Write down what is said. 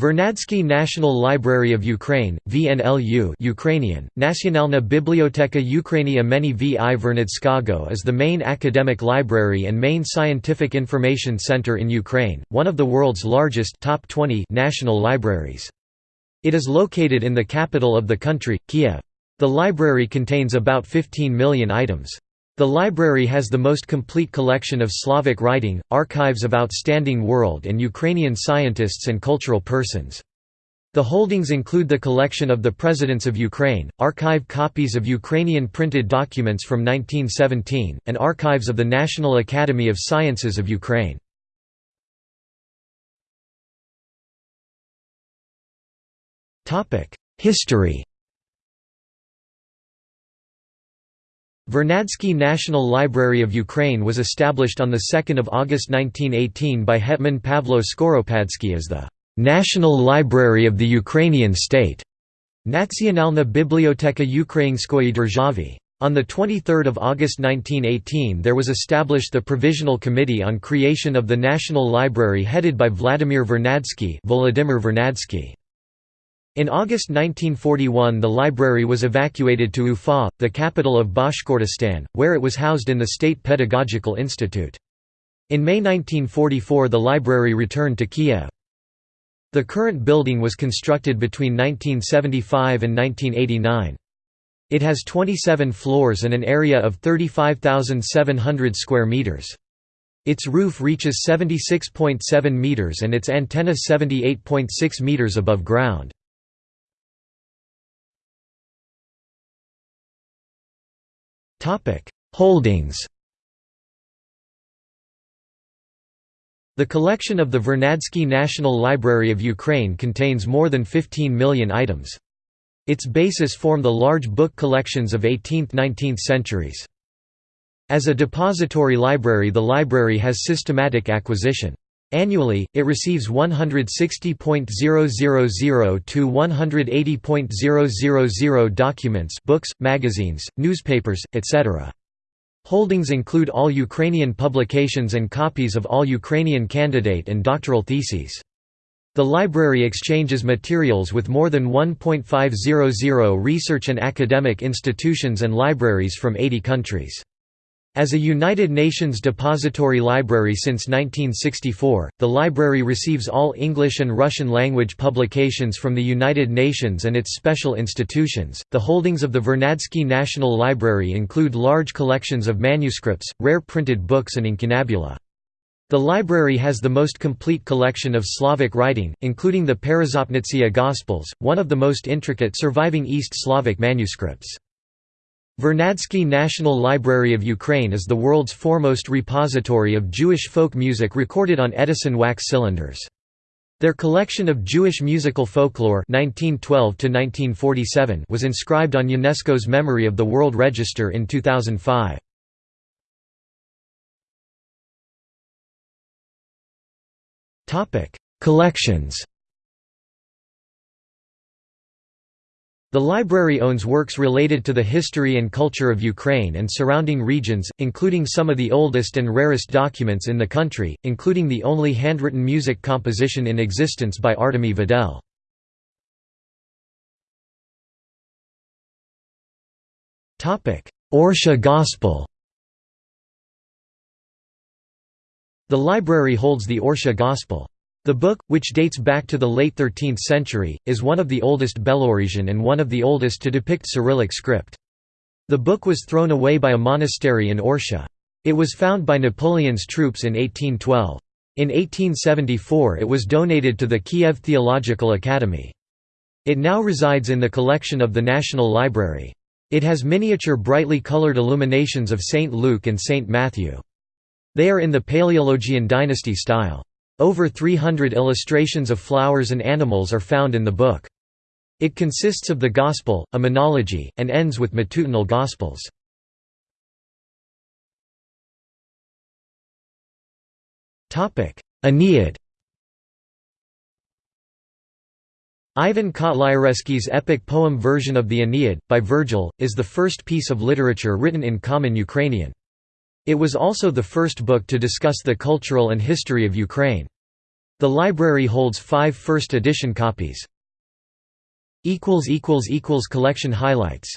Vernadsky National Library of Ukraine, VNLU Ukrainian, Nacionalna Biblioteka Ukrainy Imeni V. I. Vernadskago is the main academic library and main scientific information center in Ukraine, one of the world's largest top 20 national libraries. It is located in the capital of the country, Kiev. The library contains about 15 million items. The library has the most complete collection of Slavic writing, archives of outstanding world and Ukrainian scientists and cultural persons. The holdings include the collection of the Presidents of Ukraine, archive copies of Ukrainian printed documents from 1917, and archives of the National Academy of Sciences of Ukraine. History Vernadsky National Library of Ukraine was established on 2 August 1918 by Hetman Pavlo Skoropadsky as the «National Library of the Ukrainian State» Nationalna Biblioteka Ukrainskoyi Держavi. On 23 August 1918 there was established the Provisional Committee on Creation of the National Library headed by Vladimir Vernadsky Volodymyr Vernadsky. In August 1941 the library was evacuated to Ufa, the capital of Bashkortostan, where it was housed in the State Pedagogical Institute. In May 1944 the library returned to Kiev. The current building was constructed between 1975 and 1989. It has 27 floors and an area of 35,700 square meters. Its roof reaches 76.7 meters and its antenna 78.6 meters above ground. Holdings The collection of the Vernadsky National Library of Ukraine contains more than 15 million items. Its basis form the large book collections of 18th–19th centuries. As a depository library the library has systematic acquisition. Annually, it receives 160.000 to 180.000 documents books, magazines, newspapers, etc. Holdings include all Ukrainian publications and copies of all Ukrainian candidate and doctoral theses. The library exchanges materials with more than 1.500 research and academic institutions and libraries from 80 countries. As a United Nations depository library since 1964, the library receives all English and Russian language publications from the United Nations and its special institutions. The holdings of the Vernadsky National Library include large collections of manuscripts, rare printed books, and incunabula. The library has the most complete collection of Slavic writing, including the Peresopnitsia Gospels, one of the most intricate surviving East Slavic manuscripts. Vernadsky National Library of Ukraine is the world's foremost repository of Jewish folk music recorded on Edison wax cylinders. Their collection of Jewish musical folklore 1912 was inscribed on UNESCO's Memory of the World Register in 2005. Collections The library owns works related to the history and culture of Ukraine and surrounding regions, including some of the oldest and rarest documents in the country, including the only handwritten music composition in existence by Artemy Vedel. Orsha Gospel The library holds the Orsha Gospel. The book, which dates back to the late 13th century, is one of the oldest Belarusian and one of the oldest to depict Cyrillic script. The book was thrown away by a monastery in Orsha. It was found by Napoleon's troops in 1812. In 1874 it was donated to the Kiev Theological Academy. It now resides in the collection of the National Library. It has miniature brightly colored illuminations of St. Luke and St. Matthew. They are in the Paleologian dynasty style. Over 300 illustrations of flowers and animals are found in the book. It consists of the Gospel, a menology, and ends with matutinal Gospels. Aeneid Ivan Kotlyarevsky's epic poem version of the Aeneid, by Virgil, is the first piece of literature written in common Ukrainian. It was also the first book to discuss the cultural and history of Ukraine. The library holds five first edition copies. Collection highlights